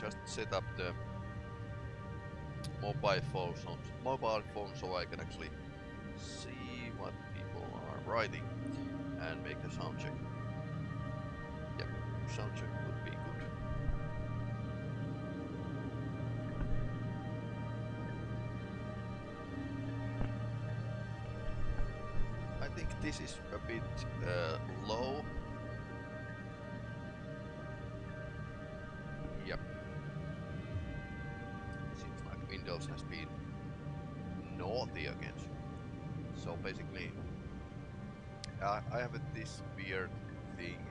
just set up the mobile phone, so, mobile phone so I can actually see what people are writing and make a sound check. Yep, sound check would be good. I think this is a bit uh, low. Weird thing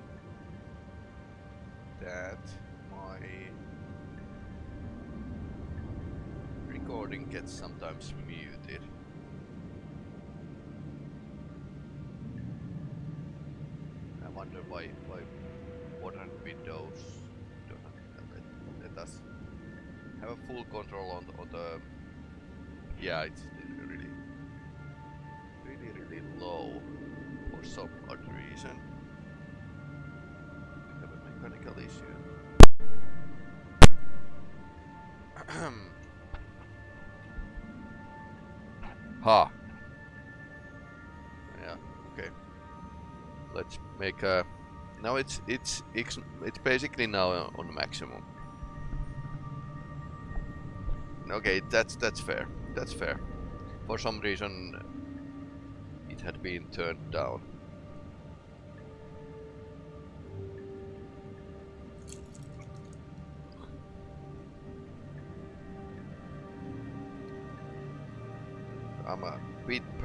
that my recording gets sometimes muted. I wonder why why modern Windows? Doesn't let, let us have a full control on the, on the yeah it's really really really low some odd reason. We have a mechanical issue. ha. Yeah. Okay. Let's make a. Now it's it's it's it's basically now on maximum. Okay, that's that's fair. That's fair. For some reason, it had been turned down.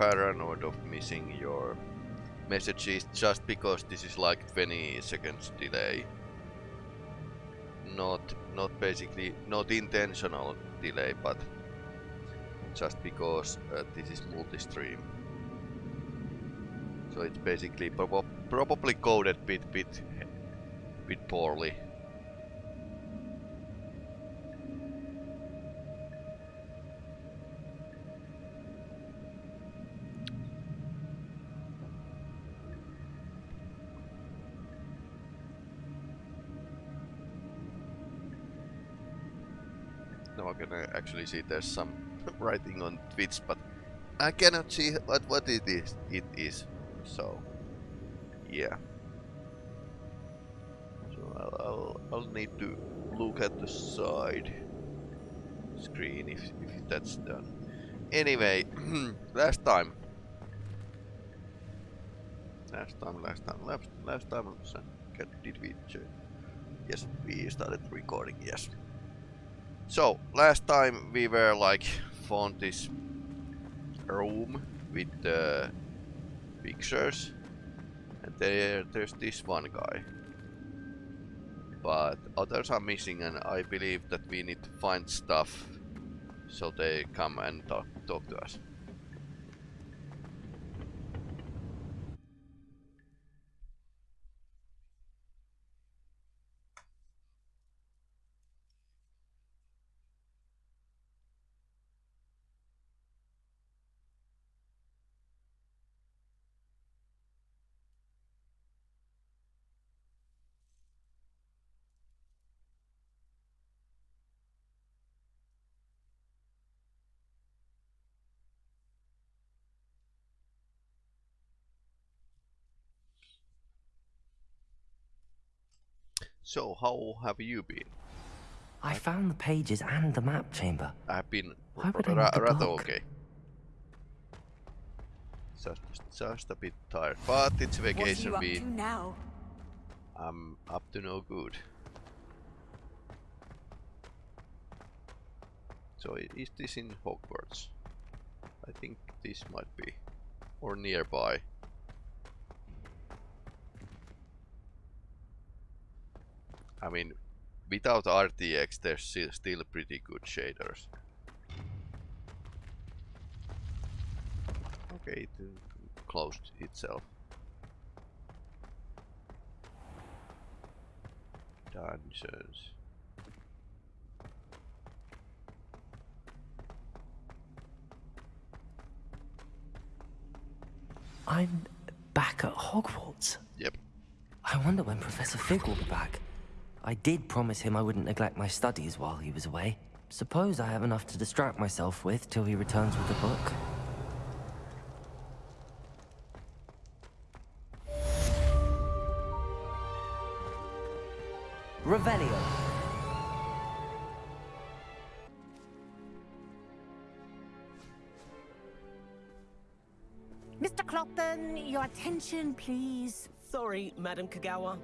Paranoid of missing your messages just because this is like 20 seconds delay. Not not basically not intentional delay but just because uh, this is multi-stream. So it's basically prob probably coded bit bit bit poorly. Now I can uh, actually see there's some writing on Twitch, but I cannot see what what it is. It is so yeah. So I'll, I'll I'll need to look at the side screen if if that's done. Anyway, last time. Last time, last time, last last time. Did we? Yes, we started recording. Yes. So, last time we were like found this room with the pictures and there there's this one guy. But others are missing and I believe that we need to find stuff so they come and talk, talk to us. So, how have you been? I found the pages and the map chamber. I've been Why would I need the rather block? okay. Just, just a bit tired, but it's What are vacation you up week. to now? I'm up to no good. So is this in Hogwarts? I think this might be. Or nearby. I mean, without RTX there's still pretty good shaders. Okay, it uh, closed itself. Dungeons. I'm back at Hogwarts. Yep. I wonder when Professor Fig will be back. I did promise him I wouldn't neglect my studies while he was away. Suppose I have enough to distract myself with till he returns with the book. Revelio. Mr. Clopton, your attention, please. Sorry, Madam Kogawa.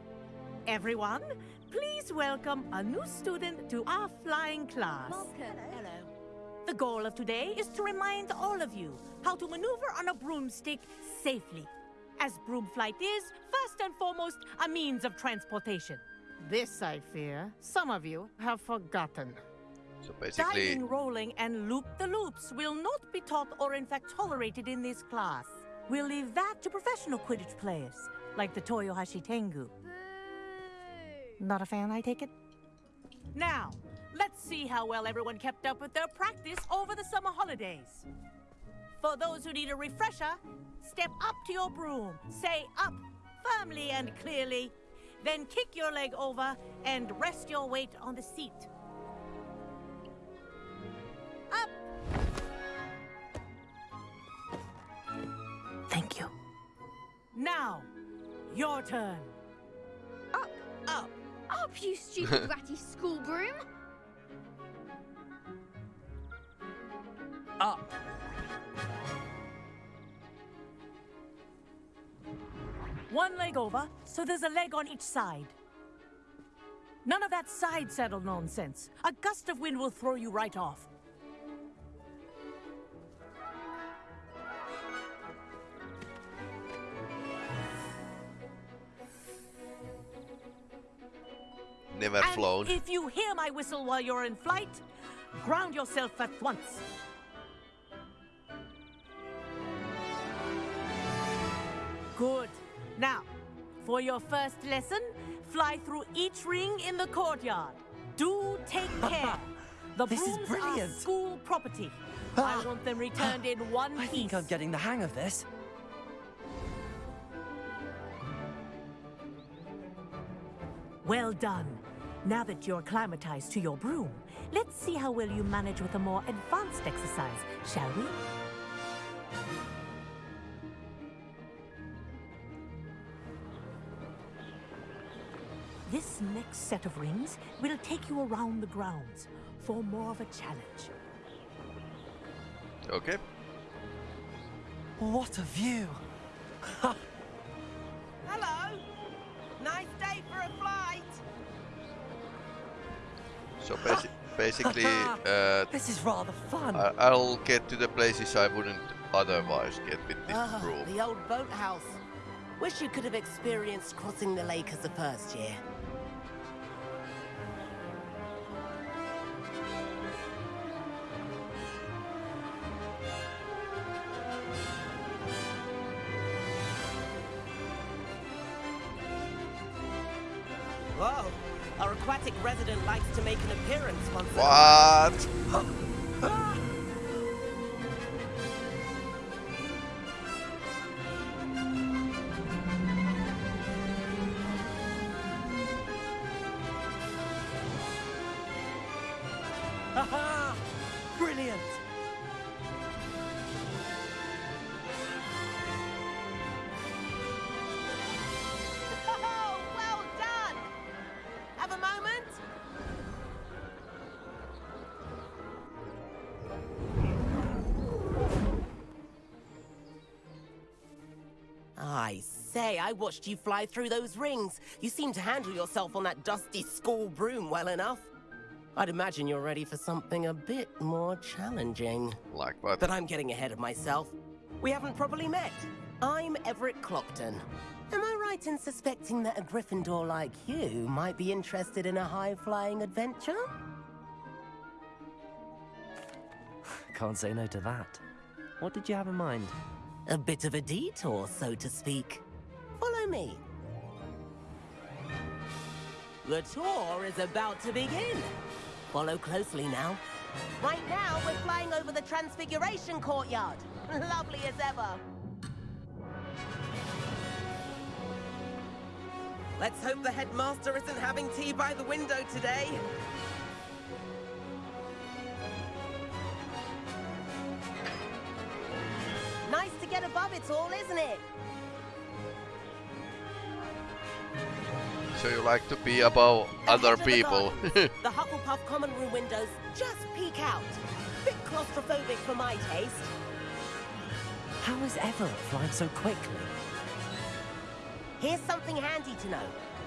Everyone, please welcome a new student to our flying class. Hello. The goal of today is to remind all of you how to maneuver on a broomstick safely. As broom flight is, first and foremost, a means of transportation. This, I fear, some of you have forgotten. So basically, Diving, rolling, and loop-the-loops will not be taught or in fact tolerated in this class. We'll leave that to professional Quidditch players, like the Toyohashi Tengu. Not a fan, I take it? Now, let's see how well everyone kept up with their practice over the summer holidays. For those who need a refresher, step up to your broom, say up firmly and clearly, then kick your leg over and rest your weight on the seat. Up! Thank you. Now, your turn. Up, Up. Up, you stupid ratty school broom! Up. One leg over, so there's a leg on each side. None of that side saddle nonsense. A gust of wind will throw you right off. Flown. if you hear my whistle while you're in flight, ground yourself at once. Good. Now, for your first lesson, fly through each ring in the courtyard. Do take care. The This is brilliant. are school property. Ah. I want them returned in one I piece. think I'm getting the hang of this. Well done. Now that you're acclimatized to your broom, let's see how well you manage with a more advanced exercise, shall we? This next set of rings will take you around the grounds for more of a challenge. Okay. What a view! basically, uh, This is rather fun. I I'll get to the places I wouldn't otherwise get with this Ah, broom. the old boathouse. Wish you could have experienced crossing the lake as a first year. What? Say, I watched you fly through those rings. You seem to handle yourself on that dusty school broom well enough. I'd imagine you're ready for something a bit more challenging. Like what? But I'm getting ahead of myself. We haven't properly met. I'm Everett Clopton. Am I right in suspecting that a Gryffindor like you might be interested in a high-flying adventure? Can't say no to that. What did you have in mind? A bit of a detour, so to speak. Follow. The tour is about to begin. Follow closely now. Right now, we're flying over the Transfiguration Courtyard. Lovely as ever. Let's hope the headmaster isn't having tea by the window today. Nice to get above it all, isn't it? So you like to be above other Ahead of the people. the Hufflepuff common room windows just peek out. Bit claustrophobic for my taste. How is Everett flying so quickly? Here's something handy to know.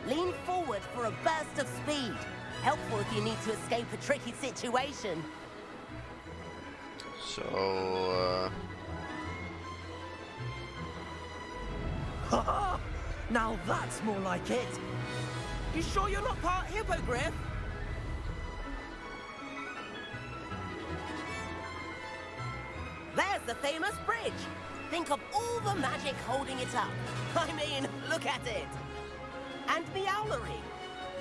Lean forward for a burst of speed. Helpful if you need to escape a tricky situation. so, uh, now that's more like it. You sure you're not part hippogriff? There's the famous bridge. Think of all the magic holding it up. I mean, look at it. And the owlery.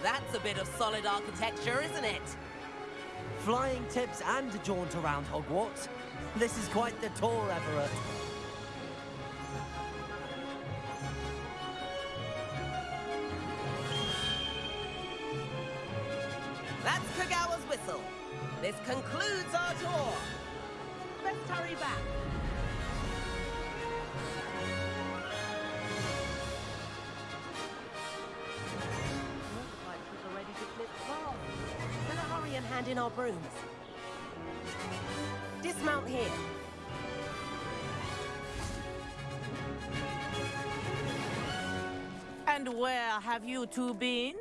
That's a bit of solid architecture, isn't it? Flying tips and a jaunt around Hogwarts. This is quite the tour, Everett. This concludes our tour. Let's hurry back. She's already dismissed class. Better hurry and hand in our brooms. Dismount here. And where have you two been?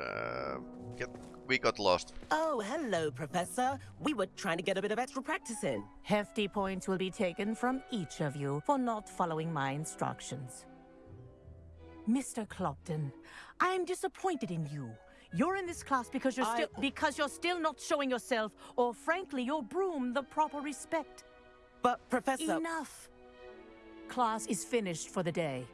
uh, get, we got lost. Oh, hello, Professor. We were trying to get a bit of extra practice in. Hefty points will be taken from each of you for not following my instructions. Mr. Clopton, I am disappointed in you. You're in this class because you're I- still because you're still not showing yourself, or frankly, your broom the proper respect. But, Professor... Enough. Class is finished for the day.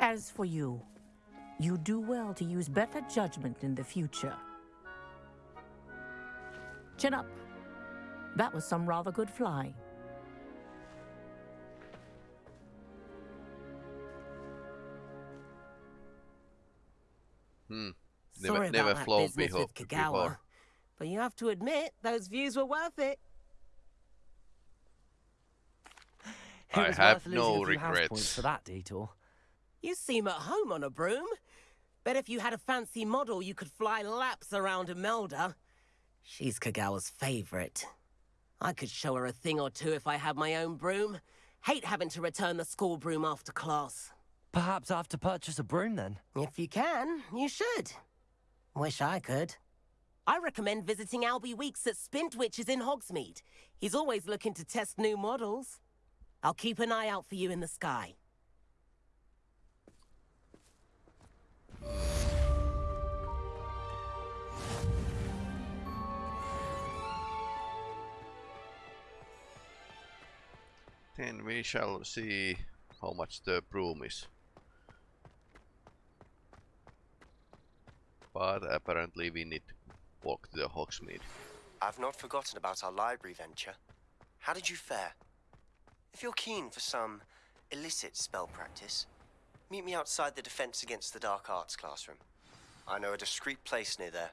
As for you, you do well to use better judgment in the future. Chin up. That was some rather good flying. Hmm. Never, Sorry never about that flown business with Kogawa. before. But you have to admit, those views were worth it. It I have no a few house regrets. points for that detour. You seem at home on a broom. Bet if you had a fancy model, you could fly laps around Imelda. She's Kogawa's favorite. I could show her a thing or two if I had my own broom. Hate having to return the school broom after class. Perhaps I have to purchase a broom then. If you can, you should. Wish I could. I recommend visiting Albie Weeks at Spintwitches in Hogsmeade. He's always looking to test new models. I'll keep an eye out for you in the sky. Then we shall see how much the broom is. But apparently we need to walk to the Hogsmeade. I've not forgotten about our library venture. How did you fare? If you're keen for some illicit spell practice, meet me outside the Defense Against the Dark Arts classroom. I know a discreet place near there.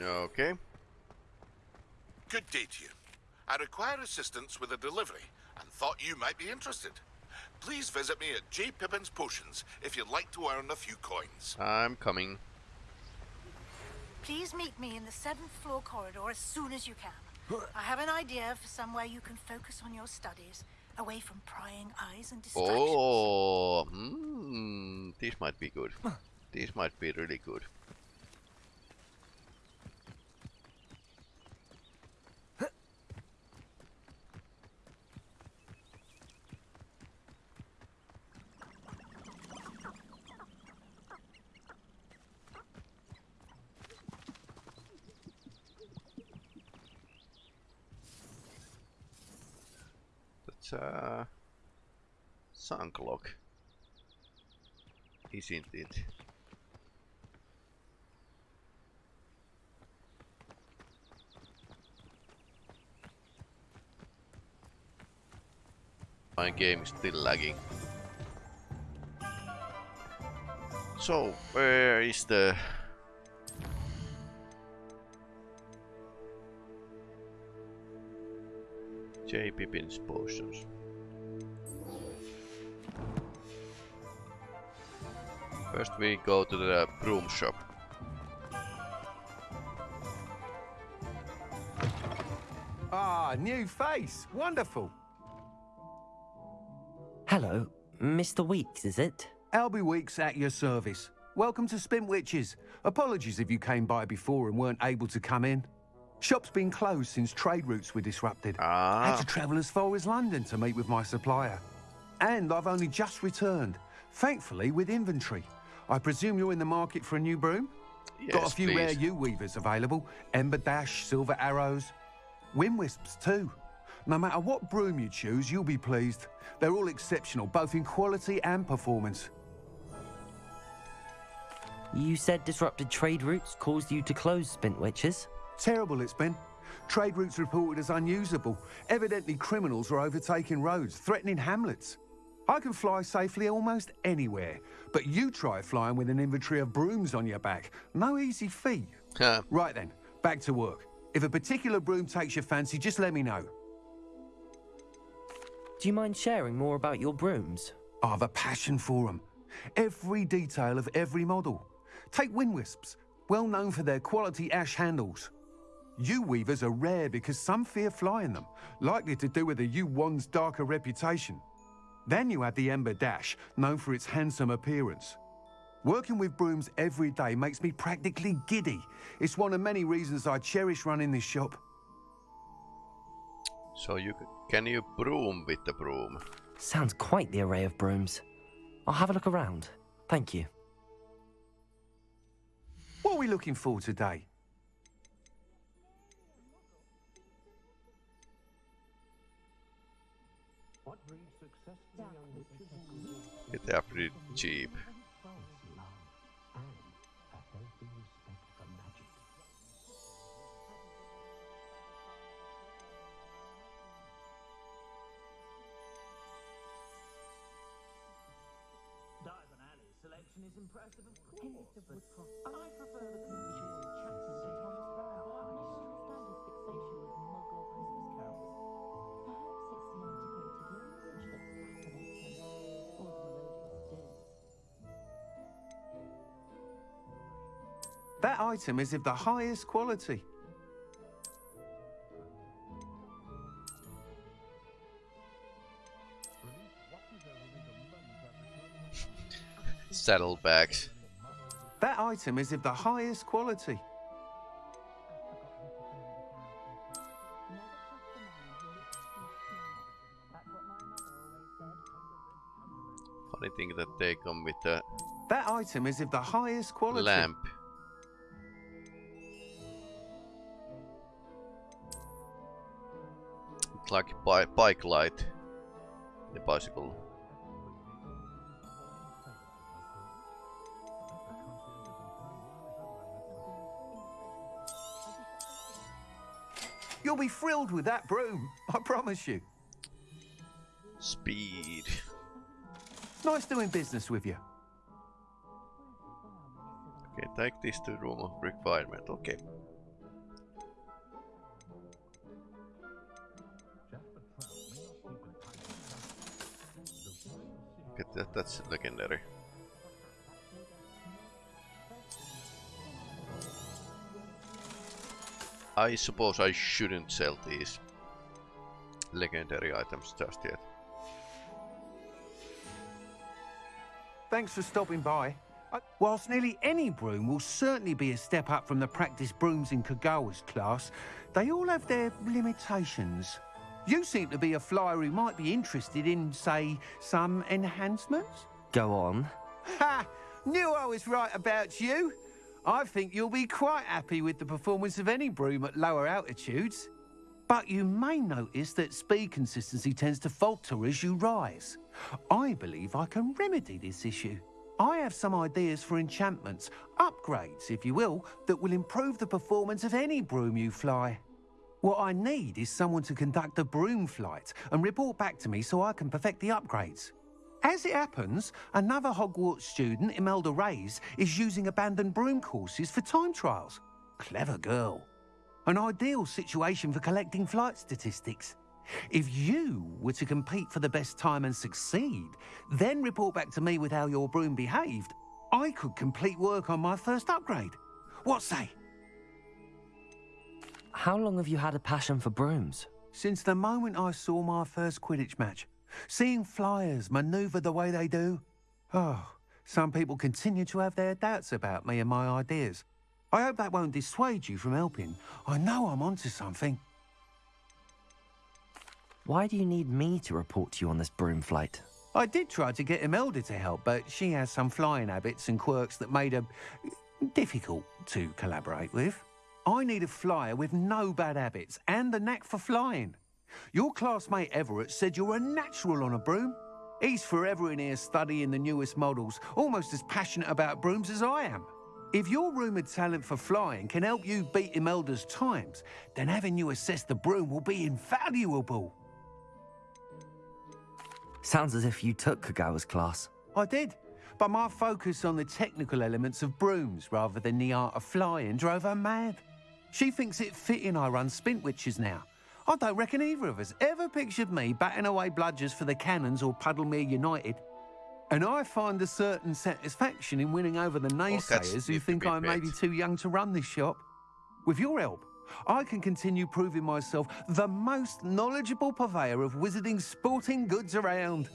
Okay. Good day to you. I require assistance with a delivery and thought you might be interested. Please visit me at J. Pippin's Potions if you'd like to earn a few coins. I'm coming. Please meet me in the seventh floor corridor as soon as you can. I have an idea for somewhere you can focus on your studies, away from prying eyes and distractions. Oh, hmm, this might be good. This might be really good. Uh, sunk lock, isn't it? My game is still lagging. So, where is the... J. Pippin's potions. First we go to the broom shop. Ah, new face. Wonderful. Hello, Mr. Weeks, is it? Albie Weeks at your service. Welcome to Spintwitches. Apologies if you came by before and weren't able to come in. Shop's been closed since trade routes were disrupted. Ah. Had to travel as far as London to meet with my supplier. And I've only just returned, thankfully with inventory. I presume you're in the market for a new broom? Yes, Got a few please. rare Yew Weavers available. Ember Dash, Silver Arrows. Wind Wisps too. No matter what broom you choose, you'll be pleased. They're all exceptional, both in quality and performance. You said disrupted trade routes caused you to close Spintwitches? Terrible it's been. Trade routes reported as unusable. Evidently criminals are overtaking roads, threatening hamlets. I can fly safely almost anywhere, but you try flying with an inventory of brooms on your back. No easy feat. Huh. Right then, back to work. If a particular broom takes your fancy, just let me know. Do you mind sharing more about your brooms? I have a passion for them. Every detail of every model. Take wind wisps, well known for their quality ash handles. Yew Weavers are rare because some fear flying them, likely to do with the U-one's darker reputation. Then you have the Ember Dash, known for its handsome appearance. Working with brooms every day makes me practically giddy. It's one of many reasons I cherish running this shop. So you can you broom with the broom? Sounds quite the array of brooms. I'll have a look around. Thank you. What are we looking for today? They are pretty cheap. Selection is impressive, of course, That item is of the highest quality. Saddlebags. That item is of the highest quality. Funny thing that they come with a That item is of the highest quality. lamp. Like a bi bike light. The bicycle. You'll be thrilled with that broom, I promise you. Speed. Nice doing business with you. Okay, take this to room of requirement. Okay. That, that's legendary. I suppose I shouldn't sell these legendary items just yet. Thanks for stopping by. I- Whilst nearly any broom will certainly be a step up from the practice brooms in Kogawa's class, they all have their limitations. You seem to be a flyer who might be interested in, say, some enhancements? Go on. Ha! Knew I was right about you. I think you'll be quite happy with the performance of any broom at lower altitudes. But you may notice that speed consistency tends to falter as you rise. I believe I can remedy this issue. I have some ideas for enchantments, upgrades, if you will, that will improve the performance of any broom you fly. What I need is someone to conduct a broom flight and report back to me so I can perfect the upgrades. As it happens, another Hogwarts student, Imelda Reyes, is using abandoned broom courses for time trials. Clever girl. An ideal situation for collecting flight statistics. If you were to compete for the best time and succeed, then report back to me with how your broom behaved, I could complete work on my first upgrade. What say? How long have you had a passion for brooms? Since the moment I saw my first Quidditch match, seeing flyers maneuver the way they do. Oh, some people continue to have their doubts about me and my ideas. I hope that won't dissuade you from helping. I know I'm onto something. Why do you need me to report to you on this broom flight? I did try to get Imelda to help, but she has some flying habits and quirks that made her difficult to collaborate with. I need a flyer with no bad habits and the knack for flying. Your classmate Everett said you're a natural on a broom. He's forever in here studying the newest models, almost as passionate about brooms as I am. If your rumoured talent for flying can help you beat Imelda's times, then having you assess the broom will be invaluable. Sounds as if you took Kogawa's class. I did, but my focus on the technical elements of brooms rather than the art of flying drove her mad. She thinks it fitting I run Spintwitches now. I don't reckon either of us ever pictured me batting away bludgers for the Cannons or Puddlemere United. And I find a certain satisfaction in winning over the naysayers who think I'm maybe too young to run this shop. With your help, I can continue proving myself the most knowledgeable purveyor of wizarding sporting goods around.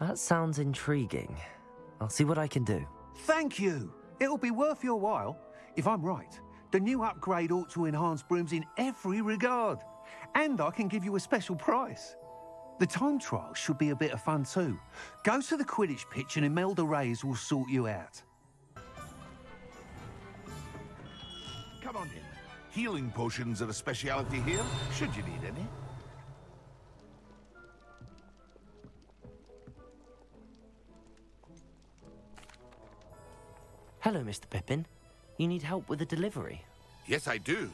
That sounds intriguing. I'll see what I can do. Thank you. It'll be worth your while. If I'm right, the new upgrade ought to enhance brooms in every regard. And I can give you a special price. The time trial should be a bit of fun too. Go to the Quidditch pitch and Imelda Reyes will sort you out. Come on in. Healing potions are a speciality here, should you need any. Hello, Mr. Pippin. You need help with a delivery? Yes, I do.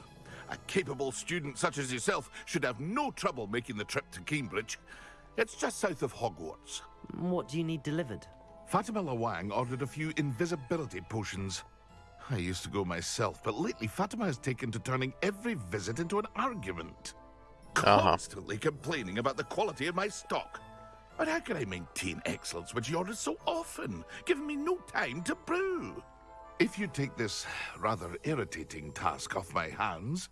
A capable student such as yourself should have no trouble making the trip to Keenbridge. It's just south of Hogwarts. What do you need delivered? Fatima Lawang ordered a few invisibility potions. I used to go myself, but lately Fatima has taken to turning every visit into an argument. Uh-huh. Constantly complaining about the quality of my stock. But how can I maintain excellence when she orders so often, giving me no time to brew? If you take this rather irritating task off my hands,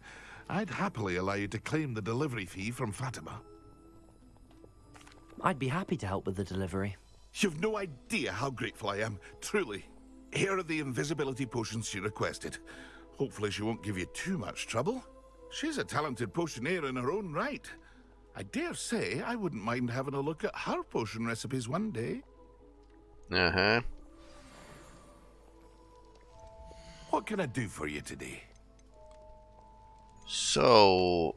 I'd happily allow you to claim the delivery fee from Fatima. I'd be happy to help with the delivery. You've no idea how grateful I am, truly. Here are the invisibility potions she requested. Hopefully she won't give you too much trouble. She's a talented potioneer in her own right. I dare say I wouldn't mind having a look at her potion recipes one day. Uh-huh. What can I do for you today? So...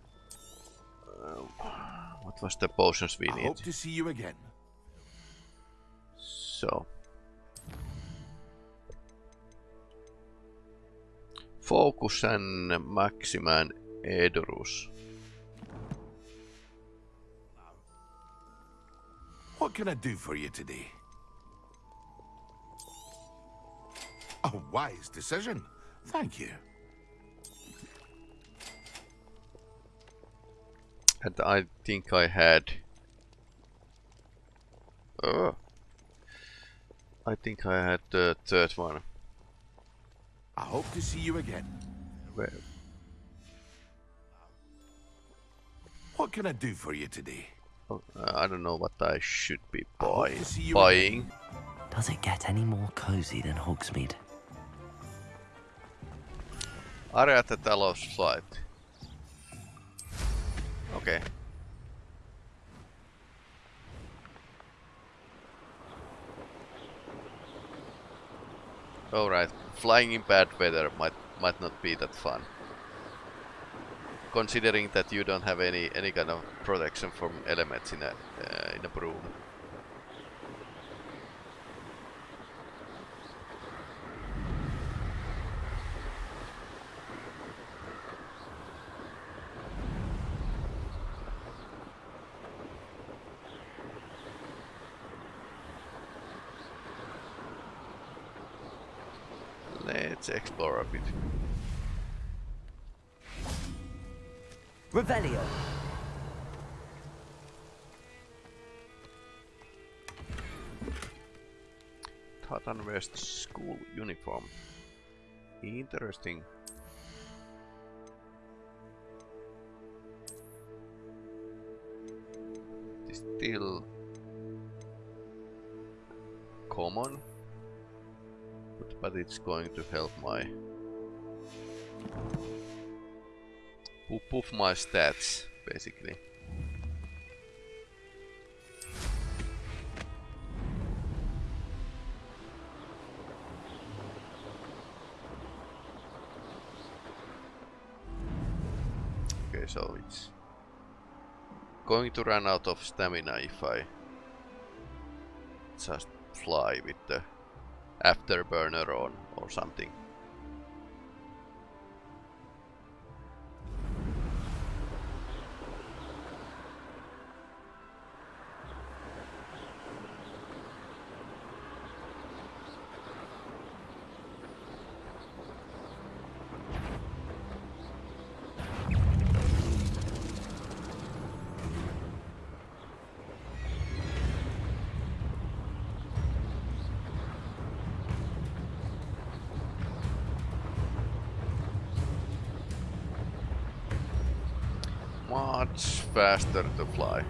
Uh, what was the potions we I need? hope to see you again. So... Fokusen Maximan Edurus. What can I do for you today? A wise decision. Thank you. And I think I had... Oh. I think I had the third one. I hope to see you again. Where? What can I do for you today? Oh, uh, I don't know what I should be buy to see you buying. Does it get any more cozy than Hogsmeade? Area that allows flight. Okay. Alright, flying in bad weather might might not be that fun. Considering that you don't have any any kind of protection from elements in a uh, in a broom. let's explore a bit. Revelio. Wears the school uniform. Interesting. It is still common, but, it's going to help my puff my stats basically. Okay, so it's going to run out of stamina if I just fly with the afterburner on or something. Faster to fly.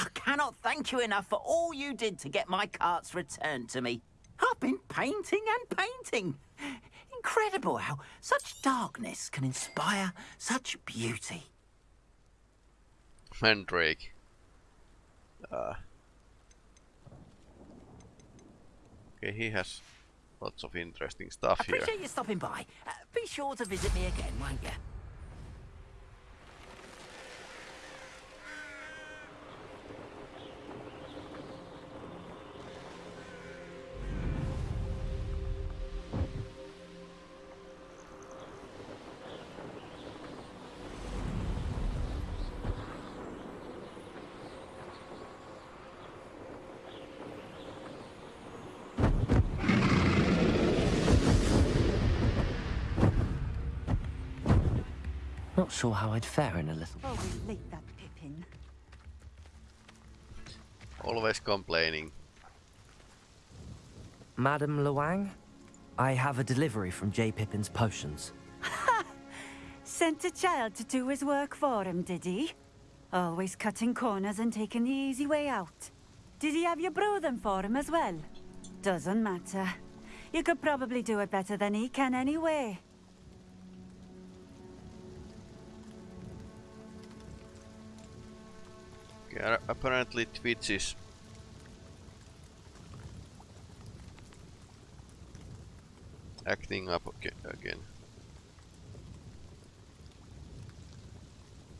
I cannot thank you enough for all you did to get my carts returned to me. I've been painting and painting. Incredible how such darkness can inspire such beauty. Mandrake. Uh, okay, he has lots of interesting stuff here. Appreciate you stopping by. Uh, be sure to visit me again, won't you? Not sure how I'd fare in a little. Oh, we late that Pippin. Always complaining. Madam Lawang, I have a delivery from J. Pippin's potions. Sent a child to do his work for him, did he? Always cutting corners and taking the easy way out. Did he have you brew them for him as well? Doesn't matter. You could probably do it better than he can anyway. Okay, apparently Twitch is acting up again.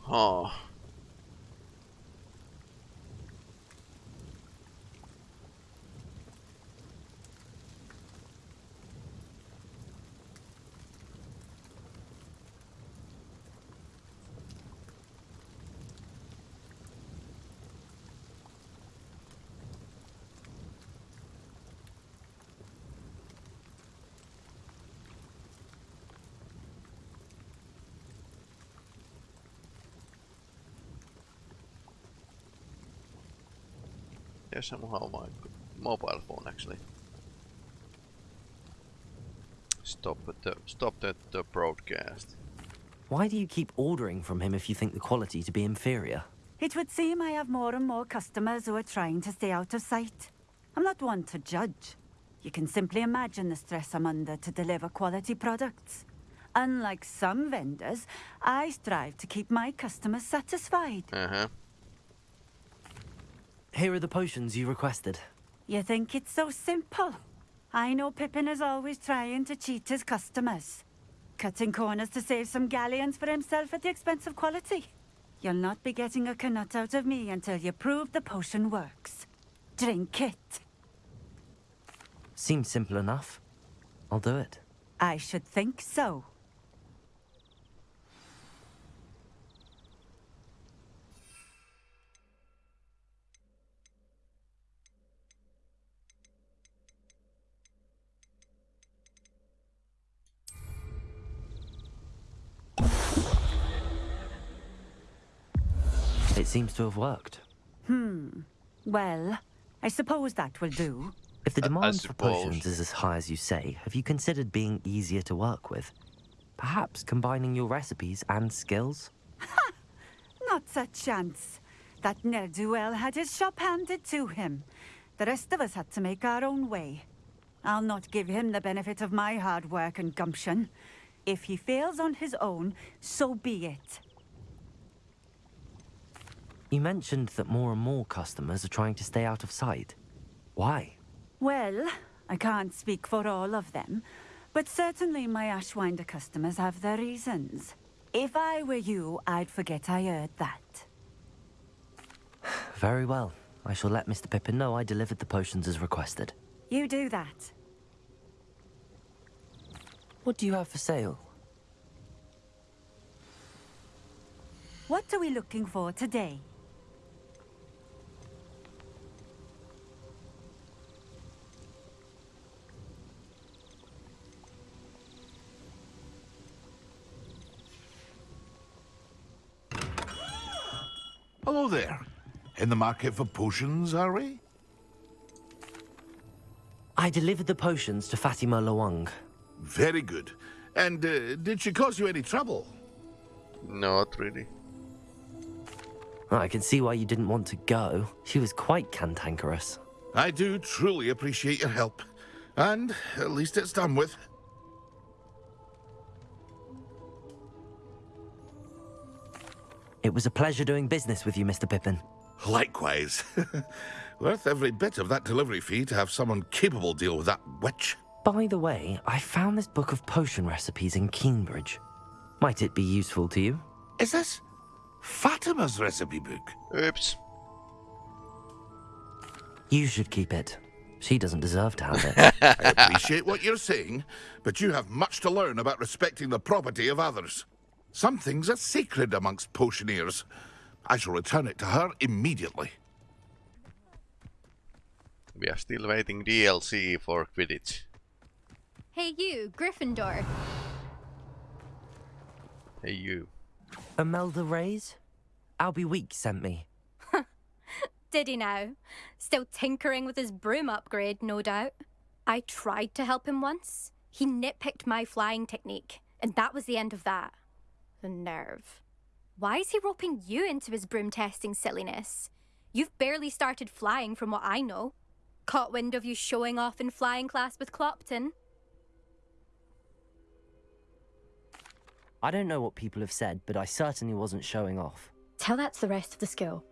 Huh. Yes, somehow my mobile phone actually. Stop at the stop at the broadcast. Why do you keep ordering from him if you think the quality to be inferior? It would seem I have more and more customers who are trying to stay out of sight. I'm not one to judge. You can simply imagine the stress I'm under to deliver quality products. Unlike some vendors, I strive to keep my customers satisfied. Uh huh. Here are the potions you requested. You think it's so simple? I know Pippin is always trying to cheat his customers. cutting corners to save some galleons for himself at the expense of quality. You'll not be getting a Knut out of me until you prove the potion works. Drink it. Seems simple enough. I'll do it. I should think so. It seems to have worked. Hmm. Well, I suppose that will do. If the I- I demand for potions is as high as you say, have you considered being easier to work with? Perhaps combining your recipes and skills? Ha! Not a chance. That ne'er-do-well had his shop handed to him. The rest of us had to make our own way. I'll not give him the benefit of my hard work and gumption. If he fails on his own, so be it. You mentioned that more and more customers are trying to stay out of sight. Why? Well, I can't speak for all of them, but certainly my Ashwinder customers have their reasons. If I were you, I'd forget I heard that. Very well. I shall let Mr. Pippin know I delivered the potions as requested. You do that. What do you have for sale? What are we looking for today? Hello there. In the market for potions, are we? I delivered the potions to Fatima Lawang. Very good. And uh, did she cause you any trouble? Not really. I can see why you didn't want to go. She was quite cantankerous. I do truly appreciate your help. And at least it's done with. It was a pleasure doing business with you, Mr. Pippin. Likewise. Worth every bit of that delivery fee to have someone capable deal with that witch. By the way, I found this book of potion recipes in Keenbridge. Might it be useful to you? Is this Fatima's recipe book? Oops. You should keep it. She doesn't deserve to have it. I appreciate what you're saying, but you have much to learn about respecting the property of others. Some things are sacred amongst potioneers. I shall return it to her immediately. We are still waiting DLC for Quidditch. Hey, you, Gryffindor. Hey you. Imelda Reyes? Albie Weeks sent me. Did he now? Still tinkering with his broom upgrade, no doubt. I tried to help him once. He nitpicked my flying technique, and that was the end of that. The nerve. Why is he roping you into his broom testing silliness? You've barely started flying from what I know. Caught wind of you showing off in flying class with Clopton. I don't know what people have said, but I certainly wasn't showing off. Tell that to the rest of the school.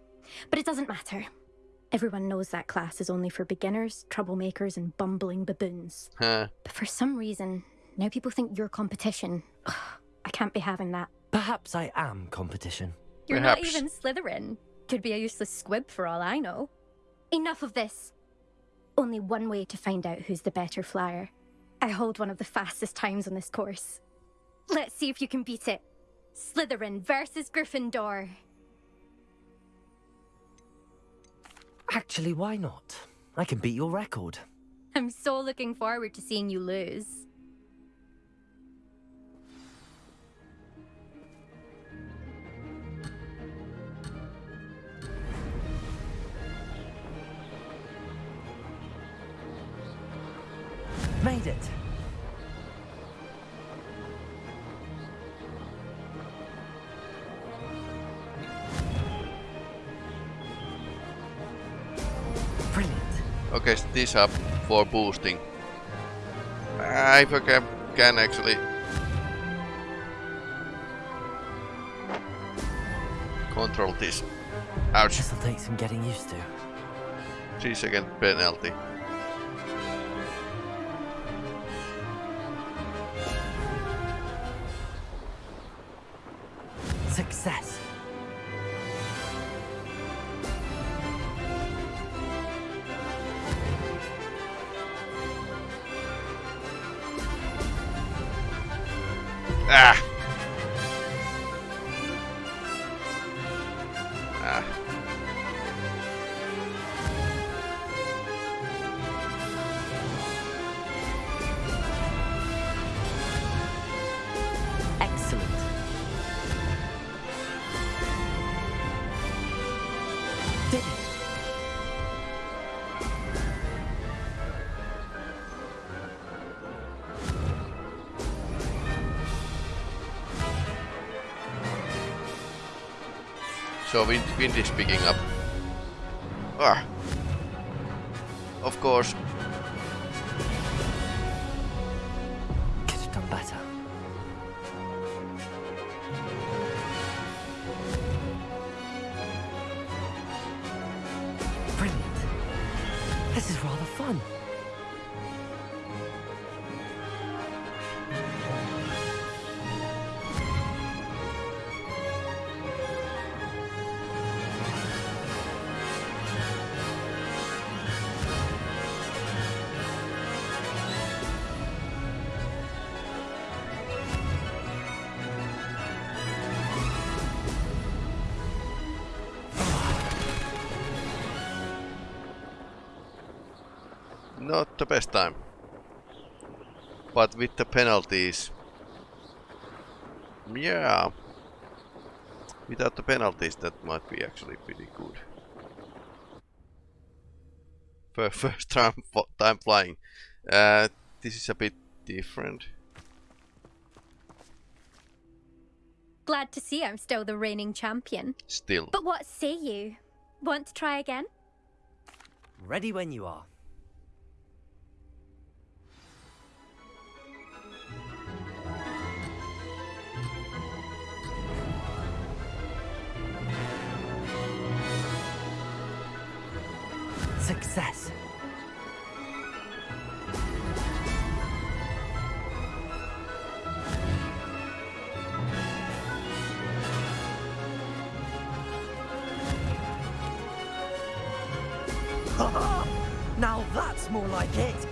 But it doesn't matter. Everyone knows that class is only for beginners, troublemakers, and bumbling baboons. Huh. But for some reason, now people think you're competition. Ugh, I can't be having that. Perhaps I am competition. You're Perhaps. not even Slytherin. Could be a useless squib for all I know. Enough of this. Only one way to find out who's the better flyer. I hold one of the fastest times on this course. Let's see if you can beat it. Slytherin versus Gryffindor. Actually, why not? I can beat your record. I'm so looking forward to seeing you lose. Made it! Brilliant. Okay, this up for boosting. I forget can actually control this. Ouch. This'll take some getting used to. 3 second penalty. Did. So wind, wind is picking up. Ah. Of course. Best time. But with the penalties. Yeah. Without the penalties that might be actually pretty good. For first time, time flying. Uh, this is a bit different. Glad to see I'm still the reigning champion. Still. But what say you? Want to try again? Ready when you are. Success. now that's more like it.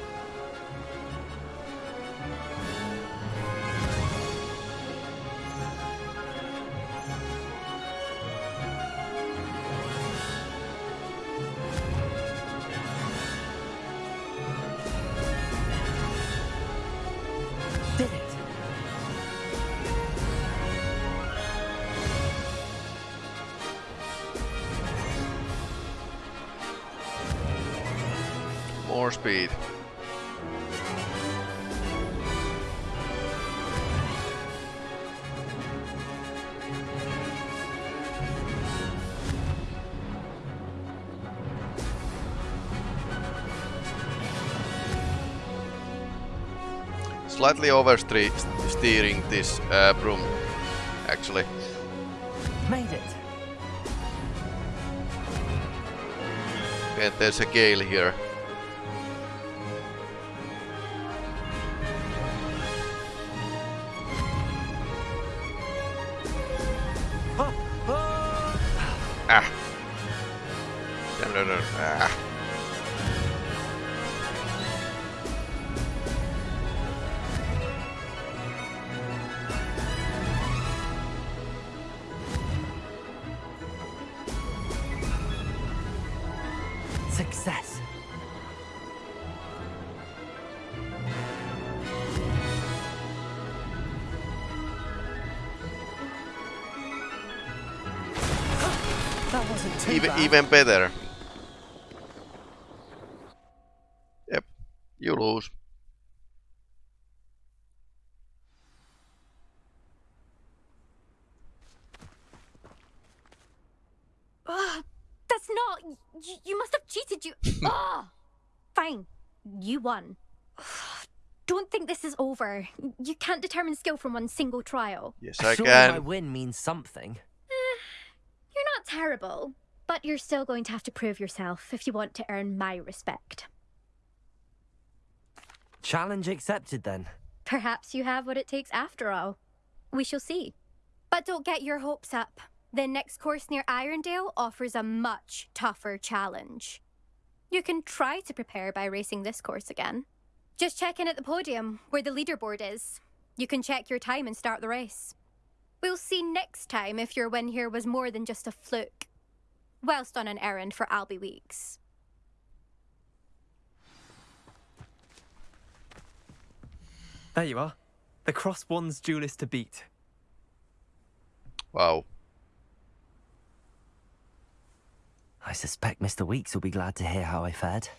More speed. Slightly oversteering this uh, broom, actually. Made it. And there's a gale here. Even, better. Yep. You lose. Ugh, that's not. You, you must have cheated. You. Ugh. Fine. You won. Don't think this is over. You can't determine skill from one single trial. Yes, I Surely my win means something. You're not terrible, but you're still going to have to prove yourself if you want to earn my respect. Challenge accepted then. Perhaps you have what it takes after all. We shall see. But don't get your hopes up. The next course near Irondale offers a much tougher challenge. You can try to prepare by racing this course again. Just check in at the podium, where the leaderboard is. You can check your time and start the race. We'll see next time if your win here was more than just a fluke. Whilst on an errand for Albie Weeks. There you are. The Cross Wands duelist to beat. Wow. I suspect Mr. Weeks will be glad to hear how I fared.